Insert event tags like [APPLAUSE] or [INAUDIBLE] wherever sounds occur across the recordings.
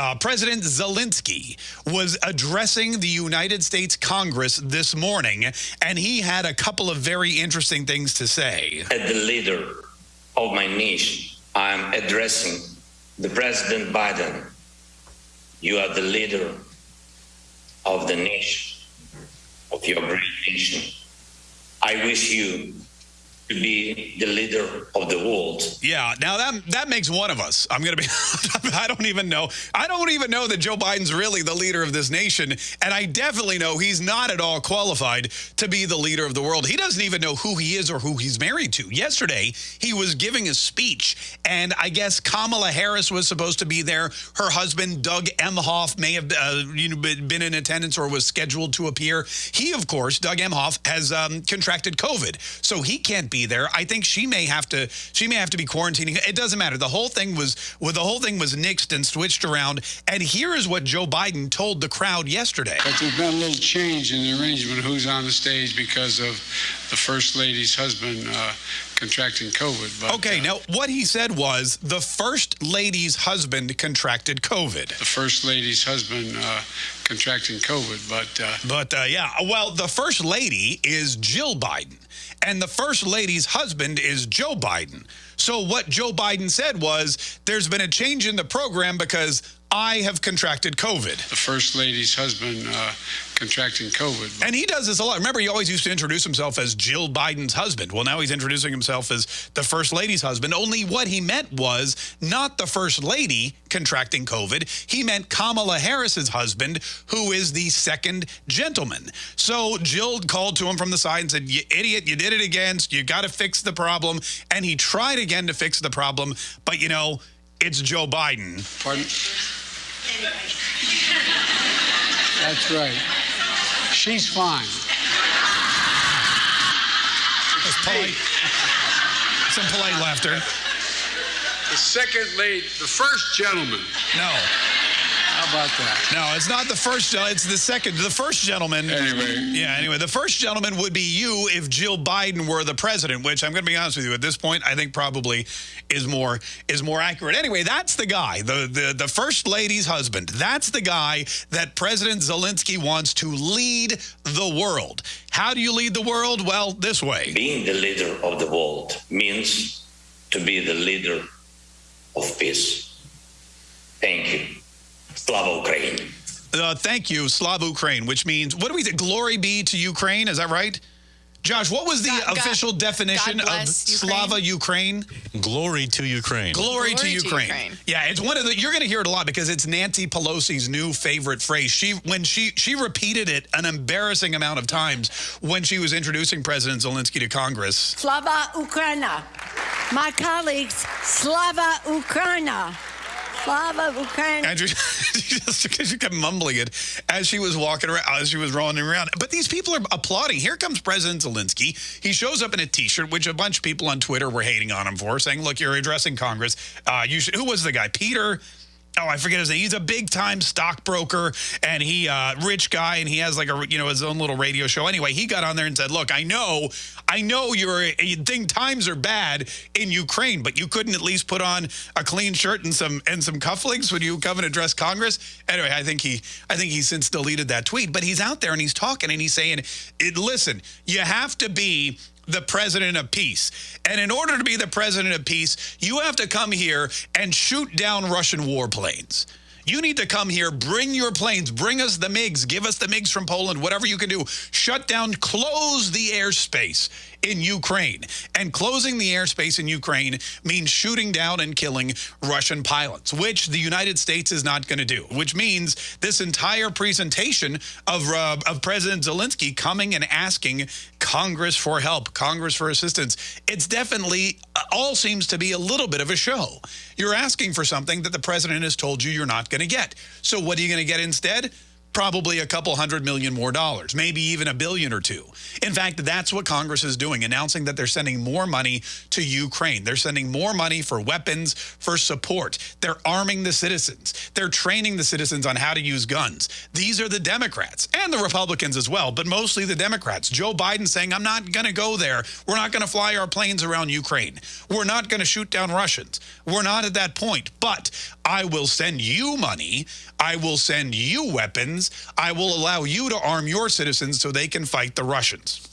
uh, President Zelensky was addressing the United States Congress this morning, and he had a couple of very interesting things to say. As the leader of my nation, I'm addressing the President Biden. You are the leader of the nation, of your great nation. I wish you to be the leader of the world. Yeah, now that that makes one of us. I'm going to be [LAUGHS] I don't even know. I don't even know that Joe Biden's really the leader of this nation, and I definitely know he's not at all qualified to be the leader of the world. He doesn't even know who he is or who he's married to. Yesterday, he was giving a speech, and I guess Kamala Harris was supposed to be there. Her husband Doug Emhoff may have uh, you know, been in attendance or was scheduled to appear. He, of course, Doug Emhoff has um, contracted COVID, so he can't be there. I think she may have to she may have to be quarantining. It doesn't matter. The whole thing was well, the whole thing was nixed and switched around. And here is what Joe Biden told the crowd yesterday. But there's been a little change in the arrangement who's on the stage because of the first lady's husband uh, contracting COVID. But, okay, uh, now what he said was the first lady's husband contracted COVID. The first lady's husband uh, contracting COVID, but uh, but uh, yeah, well, the first lady is Jill Biden, and the first lady's husband is Joe Biden. So what Joe Biden said was there's been a change in the program because I have contracted COVID. The first lady's husband uh, contracting COVID. And he does this a lot. Remember, he always used to introduce himself as Jill Biden's husband. Well, now he's introducing himself as the first lady's husband. Only what he meant was not the first lady contracting COVID. He meant Kamala Harris's husband, who is the second gentleman. So Jill called to him from the side and said, you idiot, you did it again. You got to fix the problem. And he tried again to fix the problem. But, you know, it's Joe Biden. Pardon? That's right. She's fine. That's polite. Some polite laughter. The second lady, the first gentleman. No. How about that? No, it's not the first. It's the second. The first gentleman. Anyway. Yeah. Anyway, the first gentleman would be you if Jill Biden were the president. Which I'm going to be honest with you. At this point, I think probably is more is more accurate. Anyway, that's the guy. The the the first lady's husband. That's the guy that President Zelensky wants to lead the world. How do you lead the world? Well, this way. Being the leader of the world means to be the leader of peace. Thank you. Slava Ukraine. Uh, thank you, Slava Ukraine, which means, what do we say? Glory be to Ukraine. Is that right? Josh, what was the God, official God, definition God of Slava Ukraine? Glory to Ukraine. Glory, Glory to, Ukraine. to, Ukraine. Yeah, it's one of the you're going to hear it a lot because it's Nancy Pelosi's new favorite phrase. She when she she repeated it an embarrassing amount of times when she was introducing President Zelensky to Congress. Slava Ukraina. My colleagues, Slava Ukraina. Slava Ukraine. Andrew, [LAUGHS] she kept mumbling it as she was walking around, as she was rolling around. But these people are applauding. Here comes President Zelensky. He shows up in a T-shirt, which a bunch of people on Twitter were hating on him for, saying, look, you're addressing Congress. Uh, you should, who was the guy? Peter oh, I forget his name. He's a big time stockbroker and he uh, rich guy and he has like a you know his own little radio show. Anyway, he got on there and said, "Look, I know, I know you're you think times are bad in Ukraine, but you couldn't at least put on a clean shirt and some and some cufflinks when you come and address Congress." Anyway, I think he I think he since deleted that tweet, but he's out there and he's talking and he's saying, "Listen, you have to be the president of peace. And in order to be the president of peace, you have to come here and shoot down Russian warplanes. You need to come here, bring your planes, bring us the MiGs, give us the MiGs from Poland, whatever you can do. Shut down, close the airspace in Ukraine. And closing the airspace in Ukraine means shooting down and killing Russian pilots, which the United States is not going to do, which means this entire presentation of, uh, of President Zelensky coming and asking Congress for help, Congress for assistance, it's definitely uh, all seems to be a little bit of a show. You're asking for something that the president has told you you're not going to get. So what are you going to get instead? Probably a couple hundred million more dollars, maybe even a billion or two. In fact, that's what Congress is doing, announcing that they're sending more money to Ukraine. They're sending more money for weapons, for support. They're arming the citizens. They're training the citizens on how to use guns. These are the Democrats and the Republicans as well, but mostly the Democrats. Joe Biden saying, I'm not going to go there. We're not going to fly our planes around Ukraine. We're not going to shoot down Russians. We're not at that point. But I will send you money. I will send you weapons. I will allow you to arm your citizens so they can fight the Russians.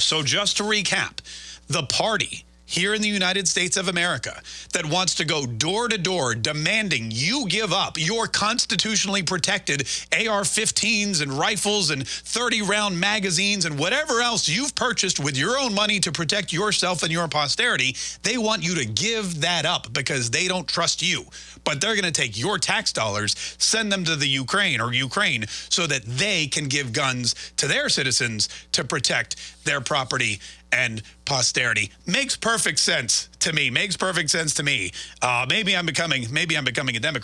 So, just to recap, the party here in the United States of America that wants to go door to door demanding you give up your constitutionally protected AR 15s and rifles and 30 round magazines and whatever else you've purchased with your own money to protect yourself and your posterity, they want you to give that up because they don't trust you. But they're going to take your tax dollars, send them to the Ukraine or Ukraine so that they can give guns to their citizens to protect their property and posterity. Makes perfect sense to me. Makes perfect sense to me. Uh, maybe I'm becoming maybe I'm becoming a Democrat.